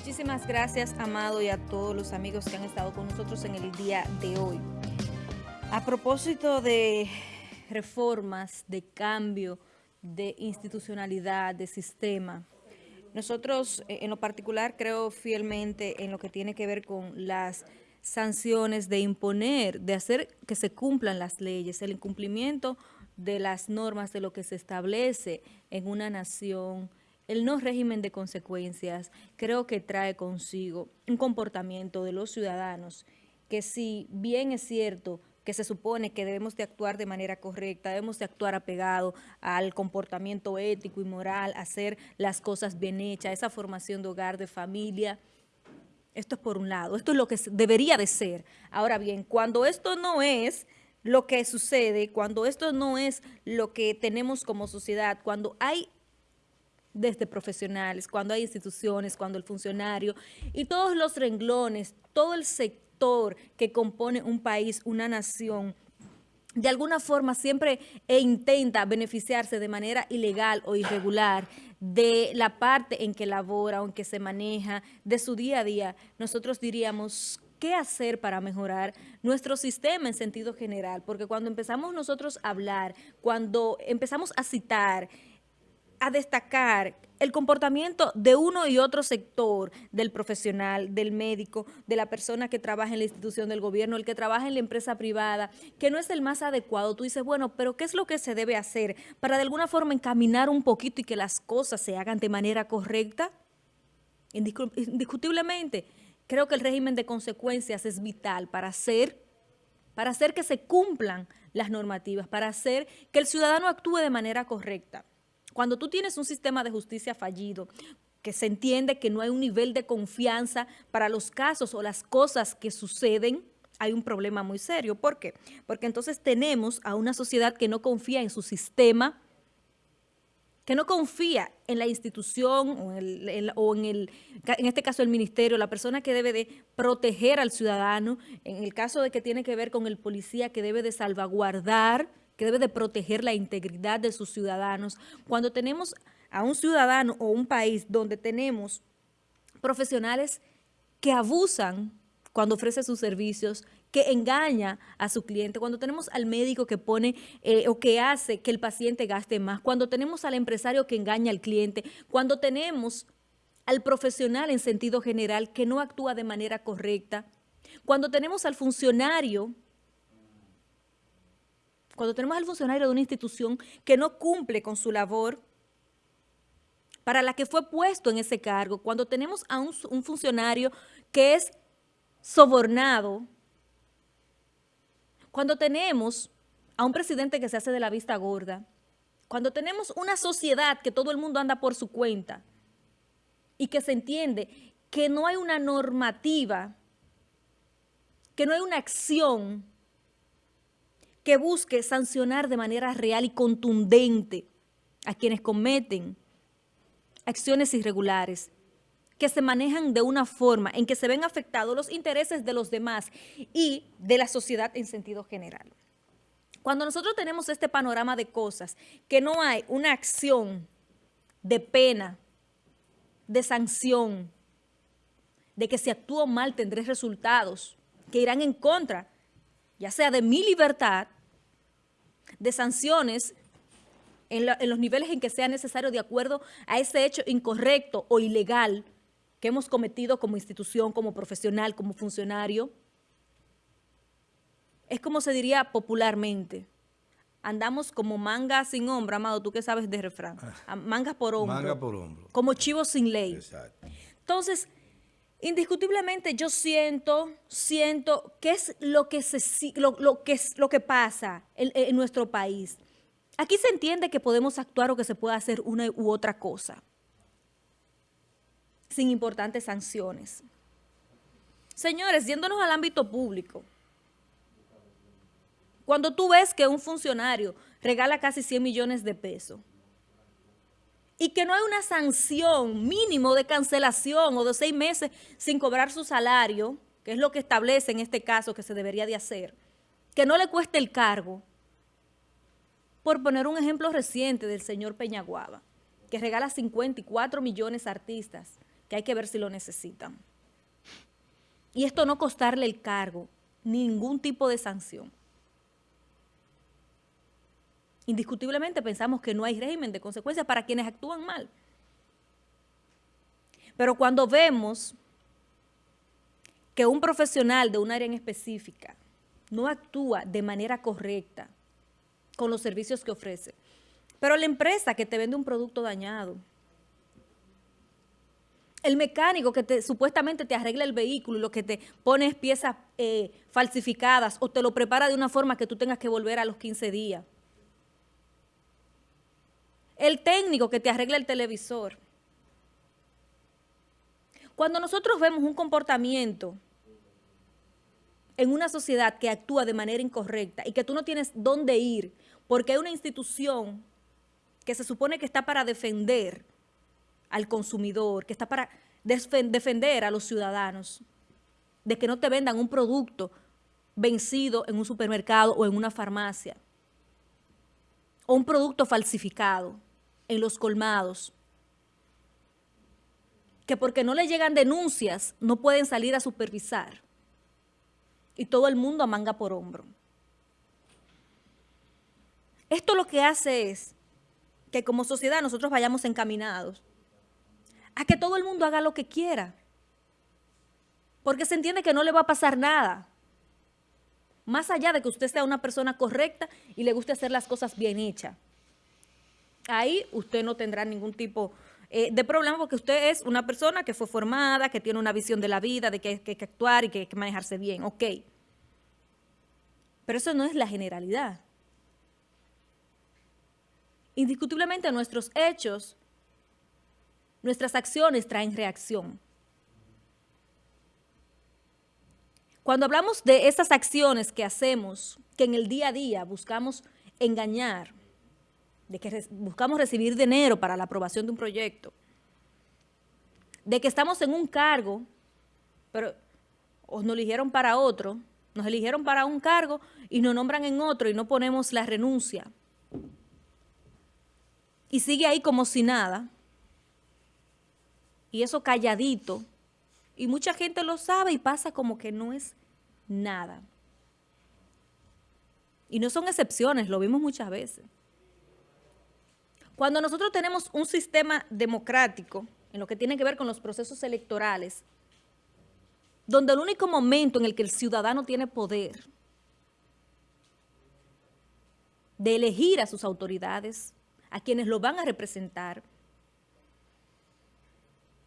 Muchísimas gracias, Amado, y a todos los amigos que han estado con nosotros en el día de hoy. A propósito de reformas, de cambio, de institucionalidad, de sistema, nosotros eh, en lo particular creo fielmente en lo que tiene que ver con las sanciones de imponer, de hacer que se cumplan las leyes, el incumplimiento de las normas de lo que se establece en una nación, el no régimen de consecuencias, creo que trae consigo un comportamiento de los ciudadanos que si bien es cierto que se supone que debemos de actuar de manera correcta, debemos de actuar apegado al comportamiento ético y moral, hacer las cosas bien hechas, esa formación de hogar, de familia, esto es por un lado, esto es lo que debería de ser. Ahora bien, cuando esto no es lo que sucede, cuando esto no es lo que tenemos como sociedad, cuando hay desde profesionales, cuando hay instituciones, cuando el funcionario y todos los renglones, todo el sector que compone un país, una nación, de alguna forma siempre e intenta beneficiarse de manera ilegal o irregular de la parte en que labora o en que se maneja, de su día a día, nosotros diríamos, ¿qué hacer para mejorar nuestro sistema en sentido general? Porque cuando empezamos nosotros a hablar, cuando empezamos a citar a destacar el comportamiento de uno y otro sector, del profesional, del médico, de la persona que trabaja en la institución del gobierno, el que trabaja en la empresa privada, que no es el más adecuado. Tú dices, bueno, pero ¿qué es lo que se debe hacer para de alguna forma encaminar un poquito y que las cosas se hagan de manera correcta? Indiscutiblemente, creo que el régimen de consecuencias es vital para hacer, para hacer que se cumplan las normativas, para hacer que el ciudadano actúe de manera correcta. Cuando tú tienes un sistema de justicia fallido, que se entiende que no hay un nivel de confianza para los casos o las cosas que suceden, hay un problema muy serio. ¿Por qué? Porque entonces tenemos a una sociedad que no confía en su sistema, que no confía en la institución o, en, el, este caso el ministerio, la persona que debe de proteger al ciudadano, en el caso de que tiene que ver con el policía que debe de salvaguardar que debe de proteger la integridad de sus ciudadanos. Cuando tenemos a un ciudadano o un país donde tenemos profesionales que abusan cuando ofrece sus servicios, que engaña a su cliente, cuando tenemos al médico que pone eh, o que hace que el paciente gaste más, cuando tenemos al empresario que engaña al cliente, cuando tenemos al profesional en sentido general que no actúa de manera correcta, cuando tenemos al funcionario cuando tenemos al funcionario de una institución que no cumple con su labor para la que fue puesto en ese cargo, cuando tenemos a un, un funcionario que es sobornado, cuando tenemos a un presidente que se hace de la vista gorda, cuando tenemos una sociedad que todo el mundo anda por su cuenta y que se entiende que no hay una normativa, que no hay una acción que busque sancionar de manera real y contundente a quienes cometen acciones irregulares, que se manejan de una forma en que se ven afectados los intereses de los demás y de la sociedad en sentido general. Cuando nosotros tenemos este panorama de cosas, que no hay una acción de pena, de sanción, de que si actúo mal tendré resultados que irán en contra ya sea de mi libertad, de sanciones en, los niveles en que sea necesario de acuerdo a ese hecho incorrecto o ilegal que hemos cometido como institución, como profesional, como funcionario. Es como se diría popularmente. Andamos como manga sin hombro, Amado, tú que sabes de refrán. Ah. Mangas por hombro. Manga por hombro. Como chivos sin ley. Exacto. Entonces, Indiscutiblemente yo siento, siento qué es lo que, se, lo, que, es, lo que pasa en, en nuestro país. Aquí se entiende que podemos actuar o que se puede hacer una u otra cosa, sin importantes sanciones. Señores, yéndonos al ámbito público, cuando tú ves que un funcionario regala casi 100 millones de pesos, y que no hay una sanción mínimo de cancelación o de seis meses sin cobrar su salario, que es lo que establece en este caso que se debería de hacer, que no le cueste el cargo, por poner un ejemplo reciente del señor Peñaguaba, que regala 54 millones a artistas, que hay que ver si lo necesitan. Y esto no costarle el cargo, ningún tipo de sanción. Indiscutiblemente pensamos que no hay régimen de consecuencias para quienes actúan mal. Pero cuando vemos que un profesional de un área en específica no actúa de manera correcta con los servicios que ofrece, pero la empresa que te vende un producto dañado, el mecánico que te, supuestamente te arregla el vehículo y lo que te pones piezas eh, falsificadas o te lo prepara de una forma que tú tengas que volver a los 15 días. El técnico que te arregla el televisor. Cuando nosotros vemos un comportamiento en una sociedad que actúa de manera incorrecta y que tú no tienes dónde ir porque hay una institución que se supone que está para defender al consumidor, que está para defender a los ciudadanos, de que no te vendan un producto vencido en un supermercado o en una farmacia, o un producto falsificado en los colmados, que porque no le llegan denuncias no pueden salir a supervisar, y todo el mundo a manga por hombro. Esto lo que hace es que como sociedad nosotros vayamos encaminados a que todo el mundo haga lo que quiera. Porque se entiende que no le va a pasar nada. Más allá de que usted sea una persona correcta y le guste hacer las cosas bien hechas. Ahí usted no tendrá ningún tipo eh, de problema porque usted es una persona que fue formada, que tiene una visión de la vida, de que hay que actuar y que hay que manejarse bien. Ok. Pero eso no es la generalidad. Indiscutiblemente nuestros hechos Nuestras acciones traen reacción. Cuando hablamos de esas acciones que hacemos, que en el día a día buscamos engañar, de que buscamos recibir dinero para la aprobación de un proyecto, de que estamos en un cargo, pero nos eligieron para otro, nos eligieron para un cargo y nos nombran en otro y no ponemos la renuncia. Y sigue ahí como si nada y eso calladito. Y mucha gente lo sabe y pasa como que no es nada. Y no son excepciones, lo vimos muchas veces. Cuando nosotros tenemos un sistema democrático, en lo que tiene que ver con los procesos electorales, donde el único momento en el que el ciudadano tiene poder de elegir a sus autoridades, a quienes lo van a representar,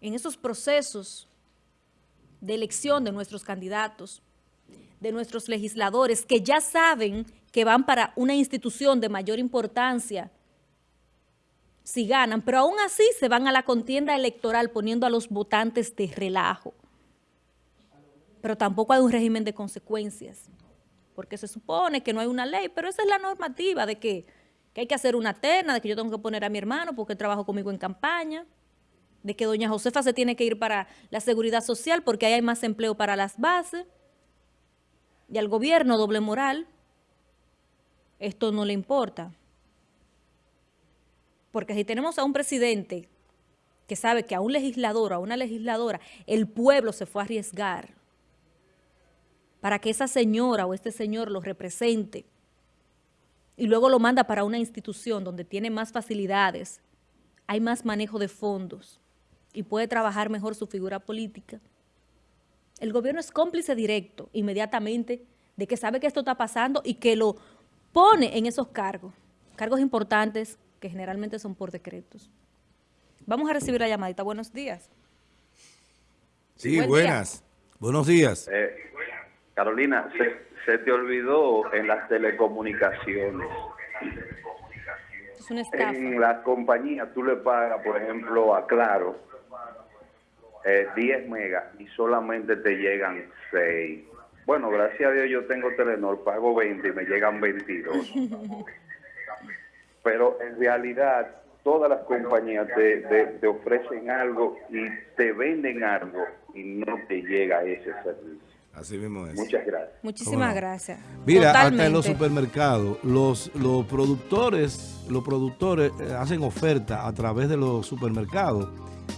en esos procesos de elección de nuestros candidatos, de nuestros legisladores, que ya saben que van para una institución de mayor importancia si ganan, pero aún así se van a la contienda electoral poniendo a los votantes de relajo. Pero tampoco hay un régimen de consecuencias, porque se supone que no hay una ley, pero esa es la normativa de que, hay que hacer una terna, de que yo tengo que poner a mi hermano porque trabajo conmigo en campaña de que doña Josefa se tiene que ir para la seguridad social porque ahí hay más empleo para las bases y al gobierno doble moral, esto no le importa. Porque si tenemos a un presidente que sabe que a un legislador a una legisladora el pueblo se fue a arriesgar para que esa señora o este señor lo represente y luego lo manda para una institución donde tiene más facilidades, hay más manejo de fondos, y puede trabajar mejor su figura política. El gobierno es cómplice directo inmediatamente de que sabe que esto está pasando y que lo pone en esos cargos, cargos importantes que generalmente son por decretos. Vamos a recibir la llamadita. Buenos días. Sí, buenas. Buenos días. Eh, Carolina, se, se, te olvidó en las telecomunicaciones. Es una estafa. En la compañía tú le pagas, por ejemplo, a Claro, 10 eh, megas y solamente te llegan 6. Bueno, gracias a Dios yo tengo Telenor, pago 20 y me llegan 22. Pero en realidad todas las compañías te, ofrecen algo y te venden algo y no te llega ese servicio. Así mismo es. Muchas gracias. Muchísimas gracias. Mira, hasta en los supermercados, los, los productores, los productores eh, hacen oferta a través de los supermercados.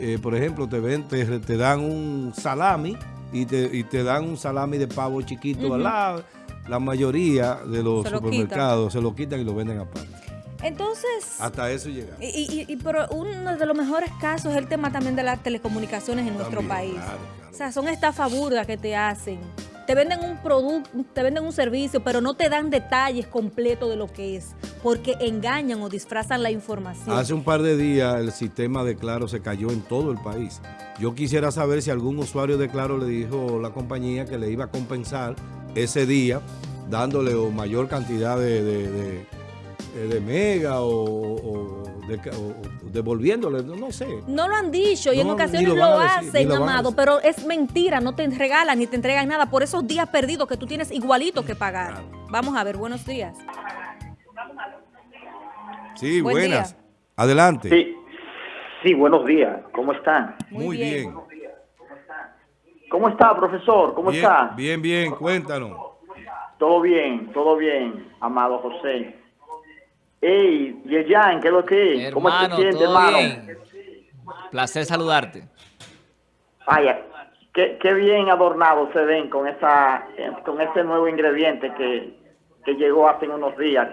Eh, por ejemplo, te, ven, te, dan un salami y te, y te dan un salami de pavo chiquito al lado. La mayoría de los supermercados se lo quitan y lo venden aparte. Entonces... Hasta eso llega. Y, y, pero uno de los mejores casos es el tema también de las telecomunicaciones en nuestro país. O sea, son estafas burdas que te hacen. Te venden un producto, te venden un servicio, pero no te dan detalles completos de lo que es, porque engañan o disfrazan la información. Hace un par de días el sistema de Claro se cayó en todo el país. Yo quisiera saber si algún usuario de Claro le dijo la compañía que le iba a compensar ese día, dándole mayor cantidad de de Mega o, devolviéndole, no, sé. No lo han dicho y en ocasiones lo, hacen, amado, pero es mentira, no te regalan ni te entregan nada por esos días perdidos que tú tienes igualito que pagar. Vamos a ver, buenos días. Sí, buenas. Adelante. Sí. sí, buenos días. ¿Cómo están? Muy, bien. ¿Cómo está, profesor? ¿Cómo está? Bien, bien, cuéntanos. Todo bien, todo bien, amado José. Ey, Yeyan, ¿qué es lo que es? ¿Cómo te sientes, hermano? Placer saludarte. Vaya, qué, qué, bien adornado se ven con esa con ese nuevo ingrediente que, que llegó hace unos días.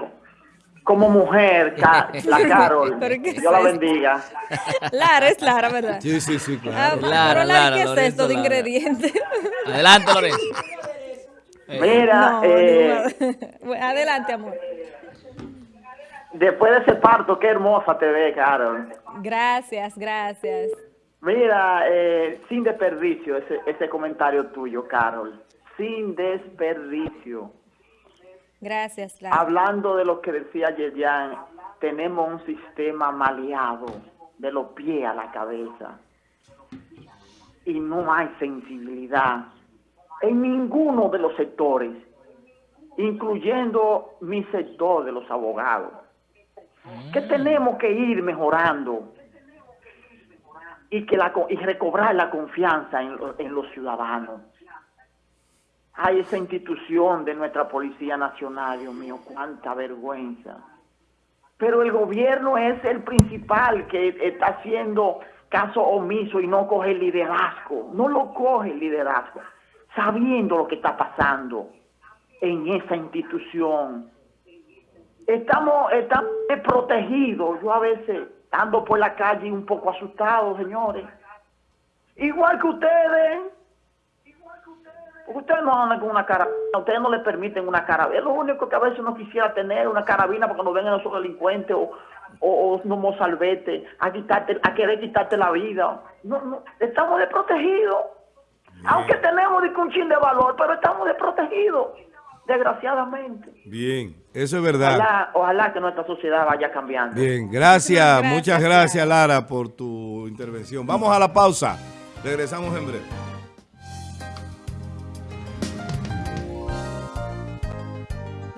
Como mujer, la Carol, Dios la bendiga. Lara, es Lara, ¿verdad? Sí, sí, sí, claro. Ah, Lara, Lara, ¿qué es esto de ingrediente? Adelante, Lorenzo. Mira, eh, adelante, amor. Después de ese parto, qué hermosa te ve, Carol. Gracias, gracias. Mira, eh, sin desperdicio ese, ese comentario tuyo, Carol. Sin desperdicio. Gracias. Hablando de lo que decía Yerian, tenemos un sistema maleado de los pies a la cabeza. Y no hay sensibilidad en ninguno de los sectores, incluyendo mi sector de los abogados que tenemos que ir mejorando y que la y recobrar la confianza en, en los ciudadanos. Hay esa institución de nuestra Policía Nacional, Dios mío, cuánta vergüenza. Pero el gobierno es el principal que está haciendo caso omiso y no coge el liderazgo. No lo coge el liderazgo, sabiendo lo que está pasando en esa institución estamos, estamos protegidos. Yo a veces ando por la calle un poco asustado, señores. Igual que ustedes. Ustedes no andan con una carabina, ustedes no le permiten una carabina. Es lo único que a veces uno quisiera tener, una carabina, porque nos vengan esos delincuentes o, o, o no salvete, a, quitarte, a querer quitarte la vida. No, no, estamos desprotegidos. Aunque tenemos un chin de valor, pero estamos desprotegidos desgraciadamente. Bien, eso es verdad. Ojalá, que nuestra sociedad vaya cambiando. Bien, gracias, muchas gracias Lara por tu intervención. Vamos a la pausa, regresamos en breve.